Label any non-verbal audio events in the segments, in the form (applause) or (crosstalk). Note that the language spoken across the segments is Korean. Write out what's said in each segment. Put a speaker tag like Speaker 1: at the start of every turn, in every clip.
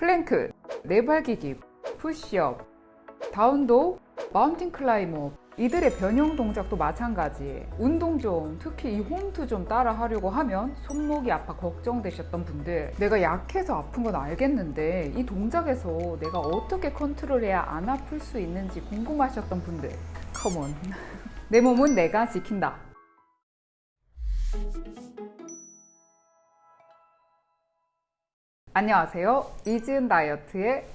Speaker 1: 플랭크, 네발기기, 푸시업, 다운독, 마운틴 클라이머 이들의 변형 동작도 마찬가지. 운동 좀 특히 이 홈트 좀 따라 하려고 하면 손목이 아파 걱정되셨던 분들. 내가 약해서 아픈 건 알겠는데 이 동작에서 내가 어떻게 컨트롤해야 안 아플 수 있는지 궁금하셨던 분들. come on (laughs) 내 몸은 내가 지킨다 안녕하세요. 이지은 다이어트의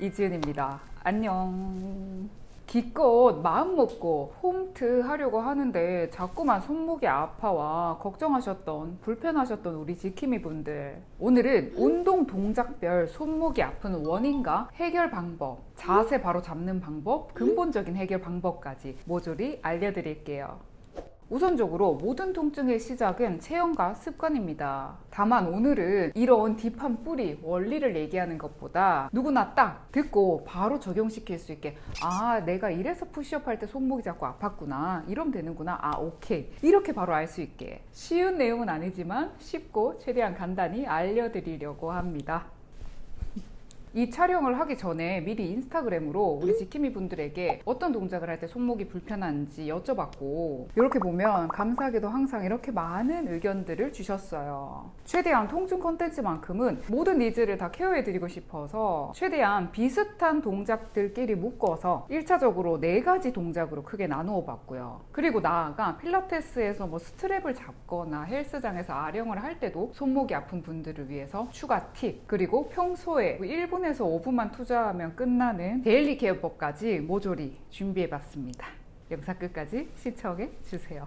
Speaker 1: 이지은입니다. 안녕. 기껏 마음 먹고 홈트 하려고 하는데 자꾸만 손목이 아파와 걱정하셨던 불편하셨던 우리 지킴이 분들. 오늘은 운동 동작별 손목이 아픈 원인과 해결 방법 자세 바로 잡는 방법 근본적인 해결 방법까지 모조리 알려드릴게요 우선적으로 모든 통증의 시작은 체형과 습관입니다. 다만 오늘은 이런 딥한 뿌리, 원리를 얘기하는 것보다 누구나 딱 듣고 바로 적용시킬 수 있게 아 내가 이래서 푸시업 할 때 손목이 자꾸 아팠구나 이러면 되는구나 아 오케이 이렇게 바로 알 수 있게 쉬운 내용은 아니지만 쉽고 최대한 간단히 알려드리려고 합니다. 이 촬영을 하기 전에 미리 인스타그램으로 우리 지킴이 분들에게 어떤 동작을 할 때 손목이 불편한지 여쭤봤고 이렇게 보면 감사하게도 항상 이렇게 많은 의견들을 주셨어요. 최대한 통증 컨텐츠만큼은 모든 니즈를 다 케어해드리고 싶어서 최대한 비슷한 동작들끼리 묶어서 1차적으로 네 가지 동작으로 크게 나누어 봤고요. 그리고 나아가 필라테스에서 뭐 스트랩을 잡거나 헬스장에서 아령을 할 때도 손목이 아픈 분들을 위해서 추가 팁 그리고 평소에 1분 3분에서 5분만 투자하면 끝나는 daily 케어법까지 모조리 준비해봤습니다. 영상 끝까지 시청해주세요.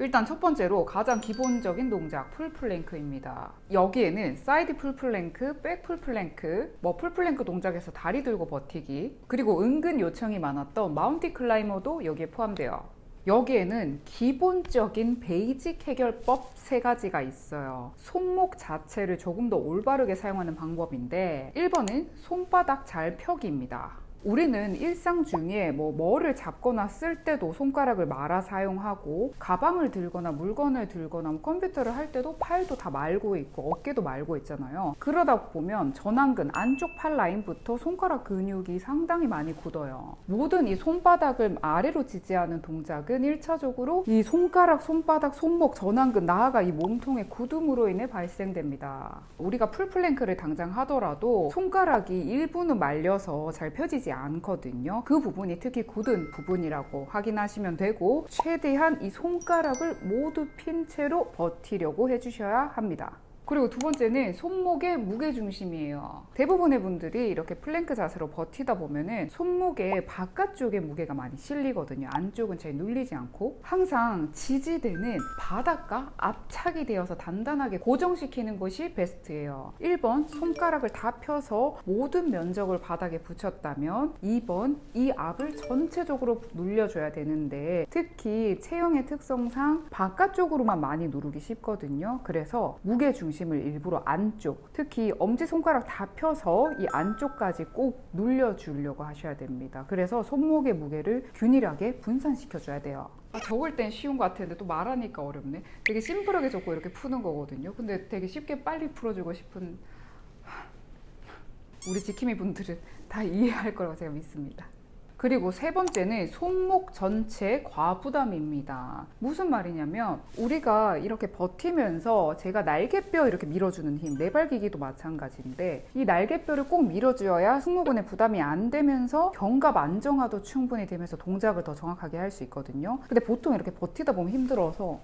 Speaker 1: 일단 첫 번째로 가장 기본적인 동작 풀플랭크입니다 여기에는 사이드 풀플랭크, back 풀플랭크 뭐 풀플랭크 동작에서 다리 들고 버티기 그리고 은근 요청이 많았던 마운틴 클라이머도 여기에 포함돼요 여기에는 기본적인 basic 해결법 세 가지가 있어요. 손목 자체를 조금 더 올바르게 사용하는 방법인데 1번은 손바닥 잘 펴기입니다. 우리는 일상 중에 뭐 뭐를 잡거나 쓸 때도 손가락을 말아 사용하고 가방을 들거나 물건을 들거나 뭐 컴퓨터를 할 때도 팔도 다 말고 있고 어깨도 말고 있잖아요. 그러다 보면 전완근 안쪽 팔 라인부터 손가락 근육이 상당히 많이 굳어요. 모든 이 손바닥을 아래로 지지하는 동작은 1차적으로 이 손가락, 손바닥, 손목, 전완근 나아가 이 몸통의 굳음으로 인해 발생됩니다. 우리가 풀플랭크를 당장 하더라도 손가락이 일부는 말려서 잘 펴지지 되지 않거든요. 그 부분이 특히 굳은 부분이라고 확인하시면 되고 최대한 이 손가락을 모두 핀 채로 버티려고 해주셔야 합니다 그리고 두 번째는 손목의 무게중심이에요. 대부분의 분들이 이렇게 플랭크 자세로 버티다 보면은 손목의 바깥쪽에 무게가 많이 실리거든요. 안쪽은 잘 눌리지 않고 항상 지지대는 바닥과 압착이 되어서 단단하게 고정시키는 것이 베스트예요. 1번 손가락을 다 펴서 모든 면적을 바닥에 붙였다면 2번 이 압을 전체적으로 눌려줘야 되는데 특히 체형의 특성상 바깥쪽으로만 많이 누르기 쉽거든요. 그래서 무게중심 중심을 일부러 안쪽 특히 엄지손가락 다 펴서 이 안쪽까지 꼭 눌려주려고 하셔야 됩니다. 그래서 손목의 무게를 균일하게 분산시켜 줘야 돼요. 아, 적을 땐 쉬운 것 같은데 또 말하니까 어렵네. 되게 심플하게 적고 이렇게 푸는 거거든요. 근데 되게 쉽게 빨리 풀어주고 싶은 우리 지킴이 분들은 다 (laughs) 이해할 거라고 제가 믿습니다 그리고 세 번째는 손목 전체 과부담입니다. 무슨 말이냐면 우리가 이렇게 버티면서 제가 날개뼈 이렇게 밀어주는 힘, 내발기기도 마찬가지인데 이 날개뼈를 꼭 밀어주어야 승모근에 부담이 안 되면서 견갑 안정화도 충분히 되면서 동작을 더 정확하게 할 수 있거든요. 근데 보통 이렇게 버티다 보면 힘들어서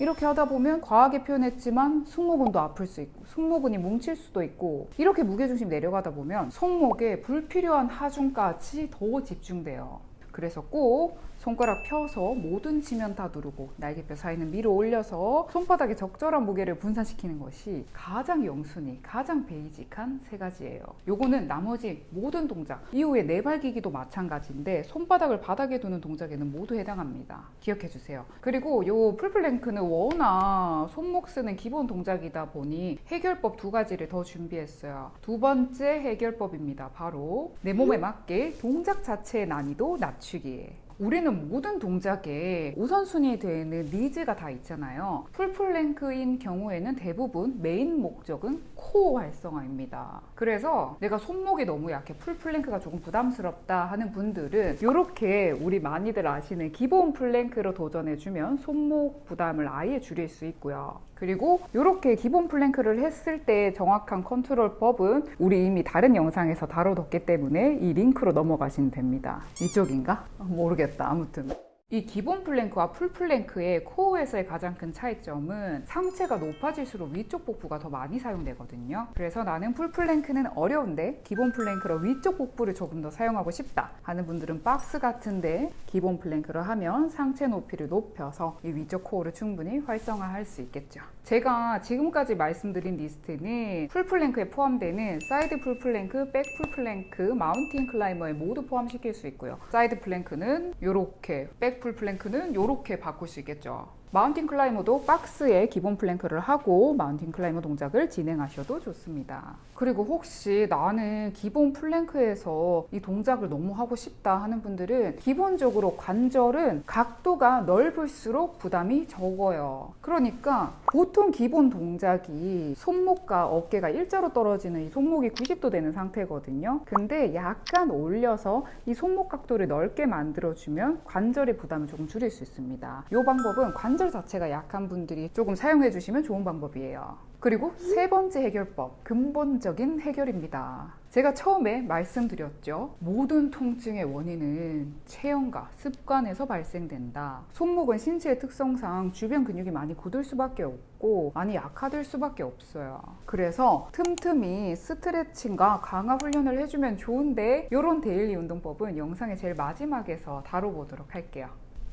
Speaker 1: 이렇게 하다 보면 과하게 표현했지만 승모근도 아플 수 있고 승모근이 뭉칠 수도 있고 이렇게 무게중심 내려가다 보면 손목에 불필요한 하중까지 더 집중돼요 그래서 꼭 손가락 펴서 모든 지면 다 누르고 날개뼈 사이는 위로 올려서 손바닥에 적절한 무게를 분산시키는 것이 가장 영순위, 가장 베이직한 세 가지예요. 요거는 나머지 모든 동작, 이후에 내발기기도 마찬가지인데 손바닥을 바닥에 두는 동작에는 모두 해당합니다. 기억해 주세요. 그리고 요 풀플랭크는 워낙 손목 쓰는 기본 동작이다 보니 해결법 두 가지를 더 준비했어요. 두 번째 해결법입니다. 바로 내 몸에 맞게 동작 자체의 난이도 낮추기 맞추기 우리는 모든 동작에 우선순위 되는 needs가 다 있잖아요. full plank인 경우에는 대부분 메인 목적은 core 활성화입니다. 그래서 내가 손목이 너무 약해 full plank가 조금 부담스럽다 하는 분들은 이렇게 우리 많이들 아시는 기본 plank로 도전해주면 손목 부담을 아예 줄일 수 있고요. 그리고 이렇게 기본 plank를 했을 때 정확한 컨트롤법은 우리 이미 다른 영상에서 다뤄뒀기 때문에 이 링크로 넘어가시면 됩니다. 이쪽인가? 모르겠다. 아무튼. 이 기본 plank와 full plank의 core에서의 가장 큰 차이점은 상체가 높아질수록 위쪽 복부가 더 많이 사용되거든요. 그래서 나는 full plank는 어려운데 기본 plank로 위쪽 복부를 조금 더 사용하고 싶다 하는 분들은 박스 같은데 기본 plank를 하면 상체 높이를 높여서 이 위쪽 core를 충분히 활성화할 수 있겠죠. 제가 지금까지 말씀드린 리스트는 full plank에 포함되는 side full plank, back full plank, mountain climber에 모두 포함시킬 수 있고요. side plank는 이렇게, back full plank는 이렇게 바꿀 수 있겠죠. mountain climber도 박스에 기본 plank를 하고 mountain climber 동작을 진행하셔도 좋습니다. 그리고 혹시 나는 기본 plank에서 이 동작을 너무 하고 싶다 하는 분들은 기본적으로 관절은 각도가 넓을수록 부담이 적어요. 그러니까 보통 기본 동작이 손목과 어깨가 일자로 떨어지는 이 손목이 90도 되는 상태거든요. 근데 약간 올려서 이 손목 각도를 넓게 만들어주면 관절의 부담을 조금 줄일 수 있습니다. 이 방법은 관절 자체가 약한 분들이 조금 사용해 주시면 좋은 방법이에요. 그리고 세 번째 해결법, 근본적인 해결입니다. 제가 처음에 말씀드렸죠. 모든 통증의 원인은 체형과 습관에서 발생된다. 손목은 신체의 특성상 주변 근육이 많이 굳을 수밖에 없고 많이 약화될 수밖에 없어요. 그래서 틈틈이 스트레칭과 강화 훈련을 해주면 좋은데 이런 daily 운동법은 영상의 제일 마지막에서 다뤄보도록 할게요.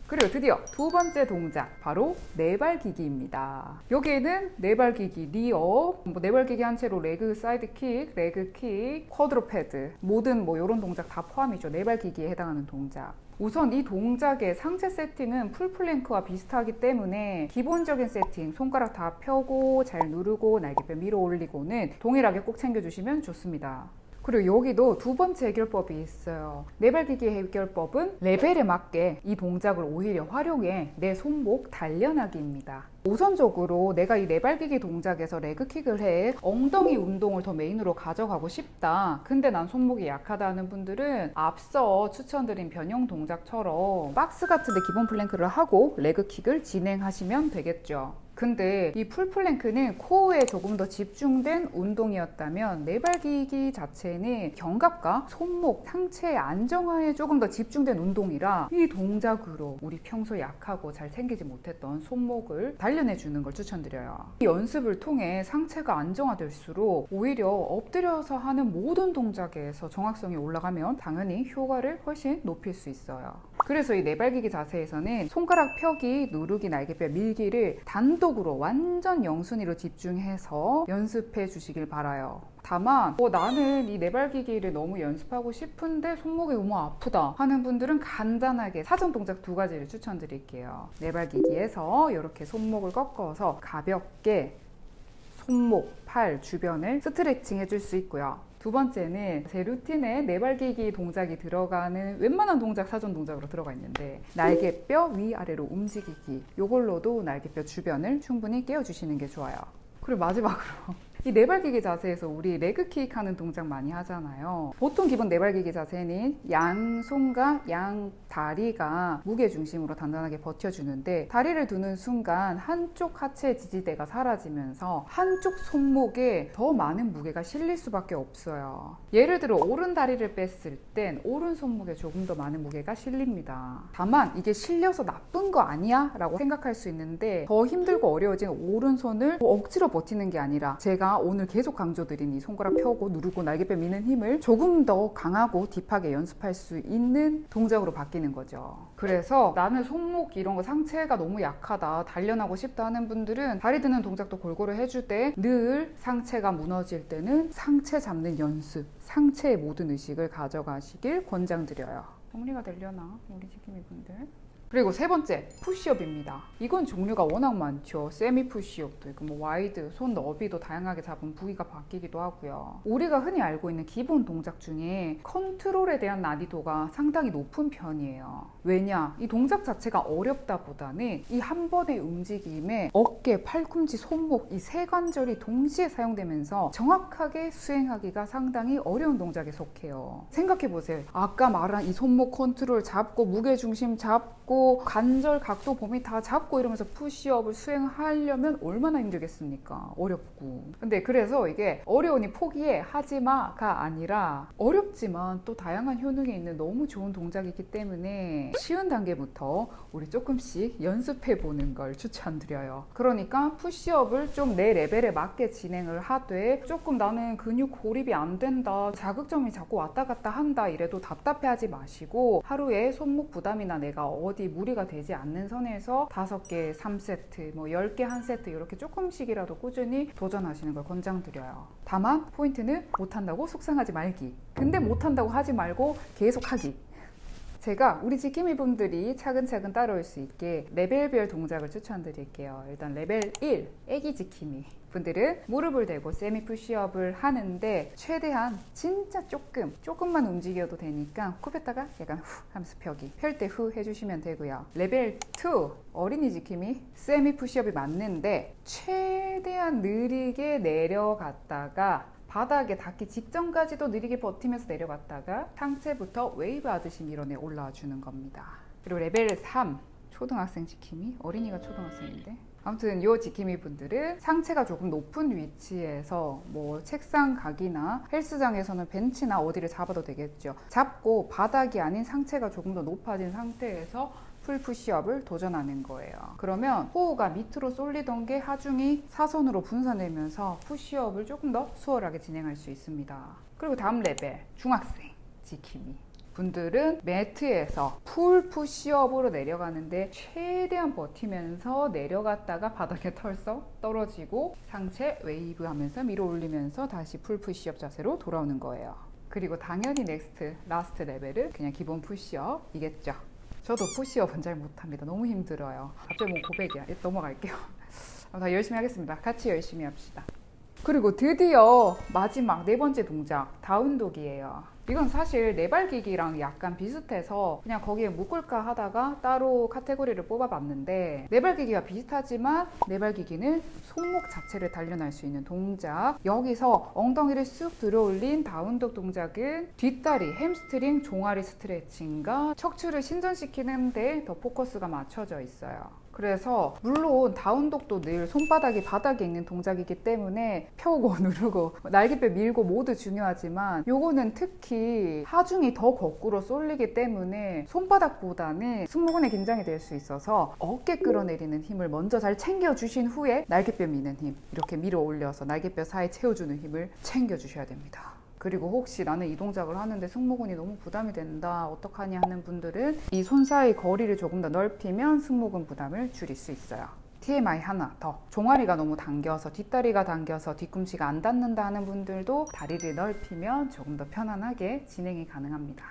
Speaker 1: 그리고 드디어 두 번째 동작 바로 네발기기입니다. 여기에는 네발기기, rear, 뭐 네발기기 한 채로 leg side kick, leg kick, quadruped 모든 뭐 이런 동작 다 포함이죠. 네발기기에 해당하는 동작. 우선 이 동작의 상체 세팅은 full plank와 비슷하기 때문에 기본적인 세팅 손가락 다 펴고 잘 누르고 날개뼈 밀어 올리고는 동일하게 꼭 챙겨주시면 좋습니다. 그리고 여기도 두 번째 해결법이 있어요. 네발기기 해결법은 레벨에 맞게 이 동작을 오히려 활용해 내 손목 단련하기입니다. 우선적으로 내가 이 네발기기 동작에서 leg kick을 해 엉덩이 운동을 더 main으로 가져가고 싶다. 근데 난 손목이 약하다는 분들은 앞서 추천드린 변형 동작처럼 박스 같은데 기본 plank를 하고 leg kick을 진행하시면 되겠죠. 근데 이 full plank는 core에 조금 더 집중된 운동이었다면 네발기기 자체는 견갑과 손목, 상체의 안정화에 조금 더 집중된 운동이라 이 동작으로 우리 평소 약하고 잘 챙기지 못했던 손목을 단련해 주는 걸 추천드려요. 이 연습을 통해 상체가 안정화될수록 오히려 엎드려서 하는 모든 동작에서 정확성이 올라가면 당연히 효과를 훨씬 높일 수 있어요. 그래서 이 네발기기 자세에서는 손가락 펴기, 누르기, 날개뼈 밀기를 단독으로 완전 영순위로 집중해서 연습해 주시길 바라요. 다만 어, 나는 이 네발기기를 너무 연습하고 싶은데 손목이 너무 아프다 하는 분들은 간단하게 사전 동작 두 가지를 추천드릴게요. 네발기기에서 이렇게 손목을 꺾어서 가볍게 손목, 팔 주변을 스트레칭 해줄 수 있고요. 두 번째는 제 루틴에 네발기기 동작이 들어가는 웬만한 동작 사전 동작으로 들어가 있는데 날개뼈 위아래로 움직이기 이걸로도 날개뼈 주변을 충분히 깨워주시는 게 좋아요. 그리고 마지막으로 이 네발기기 자세에서 우리 레그킥 하는 동작 많이 하잖아요. 보통 기본 네발기기 자세는 양손과 양 다리가 무게 중심으로 단단하게 버텨주는데 다리를 두는 순간 한쪽 하체 지지대가 사라지면서 한쪽 손목에 더 많은 무게가 실릴 수밖에 없어요. 예를 들어 오른 다리를 뺐을 땐 오른 손목에 조금 더 많은 무게가 실립니다. 다만 이게 실려서 나쁜 거 아니야? 라고 생각할 수 있는데 더 힘들고 어려워진 오른손을 억지로 버티는 게 아니라 제가 오늘 계속 강조드린 이 손가락 펴고 누르고 날개뼈 미는 힘을 조금 더 강하고 딥하게 연습할 수 있는 동작으로 바뀌는 거죠. 그래서 나는 손목 이런 거 상체가 너무 약하다 단련하고 싶다 하는 분들은 다리 드는 동작도 골고루 해줄 때 늘 상체가 무너질 때는 상체 잡는 연습 상체의 모든 의식을 가져가시길 권장드려요. 정리가 되려나 우리 지킴이 분들? 그리고 세 번째 push-up입니다. 이건 종류가 워낙 많죠. semi push-up도 있고 뭐 wide, 손 너비도 다양하게 잡은 부위가 바뀌기도 하고요. 우리가 흔히 알고 있는 기본 동작 중에 컨트롤에 대한 난이도가 상당히 높은 편이에요. 왜냐? 이 동작 자체가 어렵다 보다는 이 한 번의 움직임에 어깨, 팔꿈치, 손목 이 세 관절이 동시에 사용되면서 정확하게 수행하기가 상당히 어려운 동작에 속해요. 생각해 보세요. 아까 말한 이 손목 컨트롤 잡고 무게 중심 잡고 관절 각도 범위 다 잡고 이러면서 푸시업을 수행하려면 얼마나 힘들겠습니까? 어렵고. 근데 그래서 이게 어려우니 포기해 하지마가 아니라 어렵지만 또 다양한 효능이 있는 너무 좋은 동작이기 때문에 쉬운 단계부터 우리 조금씩 연습해 보는 걸 추천드려요. 그러니까 푸시업을 좀 내 레벨에 맞게 진행을 하되 조금 나는 근육 고립이 안 된다. 자극점이 자꾸 왔다 갔다 한다. 이래도 답답해 하지 마시고 하루에 손목 부담이나 내가 어디 무리가 되지 않는 선에서 5개 3세트, 뭐 10개 1세트 이렇게 조금씩이라도 꾸준히 도전하시는 걸 권장드려요. 다만 포인트는 못한다고 속상하지 말기. 근데 못한다고 하지 말고 계속 하기. 제가 우리 지킴이 분들이 차근차근 따라올 수 있게 레벨별 동작을 추천드릴게요. 일단 레벨 1, 애기 지킴이. 분들은 무릎을 대고 semi push-up을 하는데 최대한 진짜 조금 조금만 움직여도 되니까 코 폈다가 약간 후 하면서 펴기 펼 때 후 해주시면 되고요 레벨 2 어린이 지킴이 semi push-up이 맞는데 최대한 느리게 내려갔다가 바닥에 닿기 직전까지도 느리게 버티면서 내려갔다가 상체부터 웨이브 하듯이 밀어내 올라와 주는 겁니다. 그리고 레벨 3 초등학생 지킴이 어린이가 초등학생인데 아무튼 요 지킴이 분들은 상체가 조금 높은 위치에서 뭐 책상 각이나 헬스장에서는 벤치나 어디를 잡아도 되겠죠. 잡고 바닥이 아닌 상체가 조금 더 높아진 상태에서 full push-up을 도전하는 거예요. 그러면 호흡가 밑으로 쏠리던 게 하중이 사선으로 분산되면서 push-up을 조금 더 수월하게 진행할 수 있습니다. 그리고 다음 레벨 중학생 지킴이 분들은 매트에서 full push-up으로 내려가는데 최대한 버티면서 내려갔다가 바닥에 털썩 떨어지고 상체 웨이브 하면서 밀어 올리면서 다시 full push-up 자세로 돌아오는 거예요. 그리고 당연히 next last 레벨은 그냥 기본 push-up이겠죠. 저도 push-up은 잘 못합니다. 너무 힘들어요. 갑자기 뭐 고백이야. 넘어갈게요. (laughs) 다 열심히 하겠습니다. 같이 열심히 합시다. 그리고 드디어 마지막 네 번째 동작 down dog이에요. 이건 사실 네발기기랑 약간 비슷해서 그냥 거기에 묶을까 하다가 따로 카테고리를 뽑아봤는데 네발기기가 비슷하지만 네발기기는 손목 자체를 단련할 수 있는 동작 여기서 엉덩이를 쑥 들어올린 down dog 동작은 뒷다리, 햄스트링, 종아리 스트레칭과 척추를 신전시키는 데 더 포커스가 맞춰져 있어요. 그래서 물론 down dog도 늘 손바닥이 바닥에 있는 동작이기 때문에 펴고 (laughs) 누르고 날개뼈 밀고 모두 중요하지만 요거는 특히 하중이 더 거꾸로 쏠리기 때문에 손바닥보다는 승모근에 긴장이 될 수 있어서 어깨 끌어내리는 힘을 먼저 잘 챙겨주신 후에 날개뼈 미는 힘 이렇게 밀어 올려서 날개뼈 사이 채워주는 힘을 챙겨주셔야 됩니다. 그리고 혹시 나는 이 동작을 하는데 승모근이 너무 부담이 된다 어떡하냐 하는 분들은 이 손 사이 거리를 조금 더 넓히면 승모근 부담을 줄일 수 있어요. TMI 하나 더. 종아리가 너무 당겨서 뒷다리가 당겨서 뒤꿈치가 안 닿는다 하는 분들도 다리를 넓히면 조금 더 편안하게 진행이 가능합니다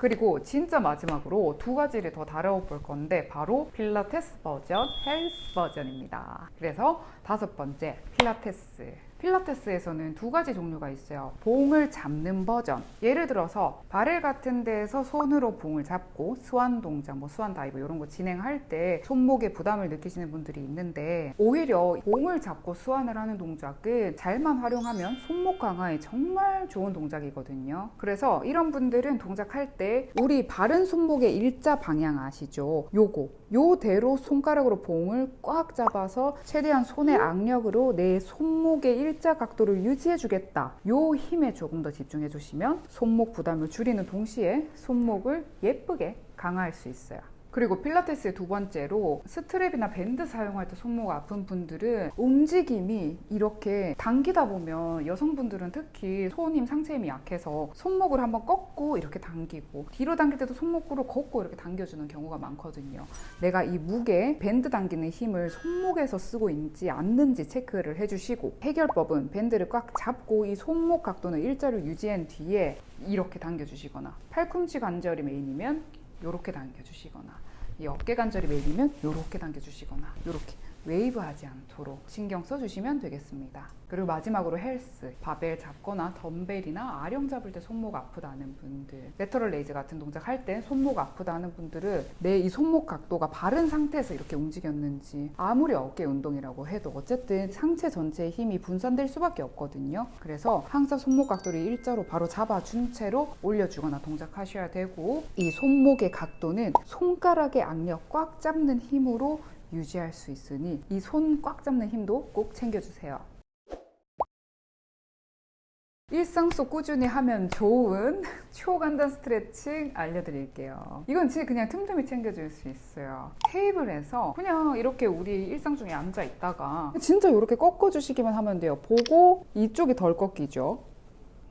Speaker 1: 그리고 진짜 마지막으로 두 가지를 더 다뤄볼 건데 바로 필라테스 버전, 헬스 버전입니다. 그래서 다섯 번째 필라테스. 필라테스에서는 두 가지 종류가 있어요. 봉을 잡는 버전. 예를 들어서 바렐 같은 데에서 손으로 봉을 잡고 swan 동작, 뭐 swan dive 이런 거 진행할 때 손목에 부담을 느끼시는 분들이 있는데 오히려 봉을 잡고 swan을 하는 동작은 잘만 활용하면 손목 강화에 정말 좋은 동작이거든요. 그래서 이런 분들은 동작할 때 우리 바른 손목의 일자 방향 아시죠? 요거 요대로 손가락으로 봉을 꽉 잡아서 최대한 손의 악력으로 내 손목의 일 일자 각도를 유지해 주겠다. 요 힘에 조금 더 집중해 주시면 손목 부담을 줄이는 동시에 손목을 예쁘게 강화할 수 있어요 그리고 필라테스의 두 번째로 스트랩이나 밴드 사용할 때 손목 아픈 분들은 움직임이 이렇게 당기다 보면 여성분들은 특히 손 힘, 상체 힘이 약해서 손목을 한번 꺾고 이렇게 당기고 뒤로 당길 때도 손목으로 걷고 이렇게 당겨주는 경우가 많거든요. 내가 이 무게, 밴드 당기는 힘을 손목에서 쓰고 있는지 않는지 체크를 해주시고 해결법은 밴드를 꽉 잡고 이 손목 각도는 일자로 유지한 뒤에 이렇게 당겨주시거나 팔꿈치 관절이 메인이면 이렇게 당겨주시거나 이 어깨 관절이 메인이면 이렇게 당겨주시거나 이렇게 웨이브하지 않도록 신경 써주시면 되겠습니다. 그리고 마지막으로 헬스, 바벨 잡거나 덤벨이나 아령 잡을 때 손목 아프다는 분들, lateral raise 같은 동작 할 때 손목 아프다는 분들은 내 이 손목 각도가 바른 상태에서 이렇게 움직였는지 아무리 어깨 운동이라고 해도 어쨌든 상체 전체의 힘이 분산될 수밖에 없거든요. 그래서 항상 손목 각도를 일자로 바로 잡아준 채로 올려주거나 동작하셔야 되고 이 손목의 각도는 손가락의 악력 꽉 잡는 힘으로 유지할 수 있으니 이 손 꽉 잡는 힘도 꼭 챙겨주세요. 일상 속 꾸준히 하면 좋은 (laughs) 초간단 스트레칭 알려드릴게요. 이건 진짜 그냥 틈틈이 챙겨줄 수 있어요. 테이블에서 그냥 이렇게 우리 일상 중에 앉아 있다가 진짜 이렇게 꺾어주시기만 하면 돼요. 보고 이쪽이 덜 꺾이죠.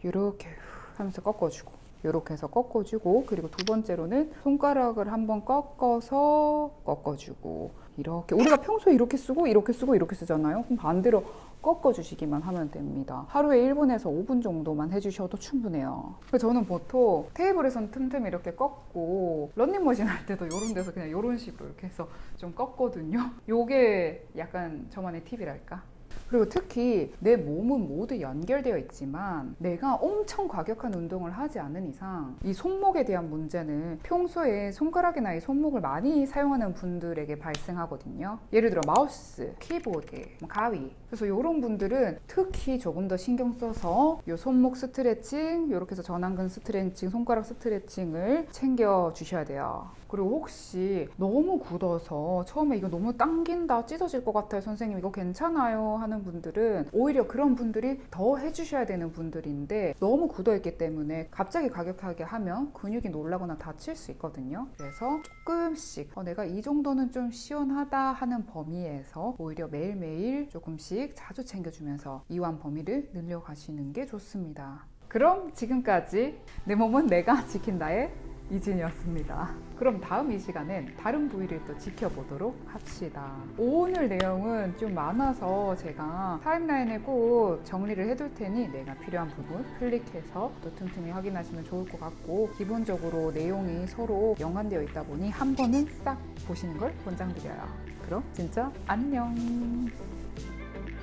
Speaker 1: 이렇게 하면서 꺾어주고 이렇게 해서 꺾어주고 그리고 두 번째로는 손가락을 한번 꺾어서 꺾어주고 이렇게 우리가 평소에 이렇게 쓰고 이렇게 쓰고 이렇게 쓰잖아요. 그럼 반대로 꺾어 주시기만 하면 됩니다. 하루에 1분에서 5분 정도만 해주셔도 충분해요. 저는 보통 테이블에선 틈틈이 이렇게 꺾고 런닝머신 할 때도 이런 데서 그냥 이런 식으로 이렇게 해서 좀 꺾거든요. 요게 약간 저만의 팁이랄까? 그리고 특히 내 몸은 모두 연결되어 있지만 내가 엄청 과격한 운동을 하지 않은 이상 이 손목에 대한 문제는 평소에 손가락이나 이 손목을 많이 사용하는 분들에게 발생하거든요. 예를 들어 마우스, 키보드, 뭐 가위. 그래서 이런 분들은 특히 조금 더 신경 써서 이 손목 스트레칭, 이렇게 해서 전완근 스트레칭, 손가락 스트레칭을 챙겨 주셔야 돼요. 그리고 혹시 너무 굳어서 처음에 이거 너무 당긴다, 찢어질 것 같아요, 선생님 이거 괜찮아요 하는 분들은 오히려 그런 분들이 더 해주셔야 되는 분들인데 너무 굳어 있기 때문에 갑자기 과격하게 하면 근육이 놀라거나 다칠 수 있거든요. 그래서 조금씩 어, 내가 이 정도는 좀 시원하다 하는 범위에서 오히려 매일매일 조금 씩 자주 챙겨주면서 이완 범위를 늘려가시는 게 좋습니다. 그럼 지금까지 내 몸은 내가 지킨다의 이진이었습니다. 그럼 다음 이 시간엔 다른 부위를 또 지켜보도록 합시다. 오늘 내용은 좀 많아서 제가 타임라인에 꼭 정리를 해둘 테니 내가 필요한 부분 클릭해서 또 틈틈이 확인하시면 좋을 것 같고 기본적으로 내용이 서로 연관되어 있다 보니 한 번은 싹 보시는 걸 권장드려요. 그럼 진짜 안녕!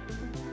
Speaker 1: thank you